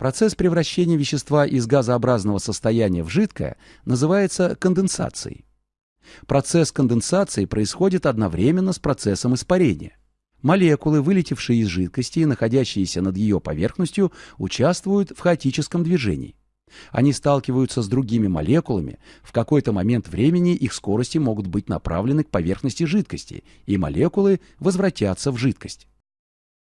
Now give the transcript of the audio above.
Процесс превращения вещества из газообразного состояния в жидкое называется конденсацией. Процесс конденсации происходит одновременно с процессом испарения. Молекулы, вылетевшие из жидкости и находящиеся над ее поверхностью, участвуют в хаотическом движении. Они сталкиваются с другими молекулами, в какой-то момент времени их скорости могут быть направлены к поверхности жидкости, и молекулы возвратятся в жидкость.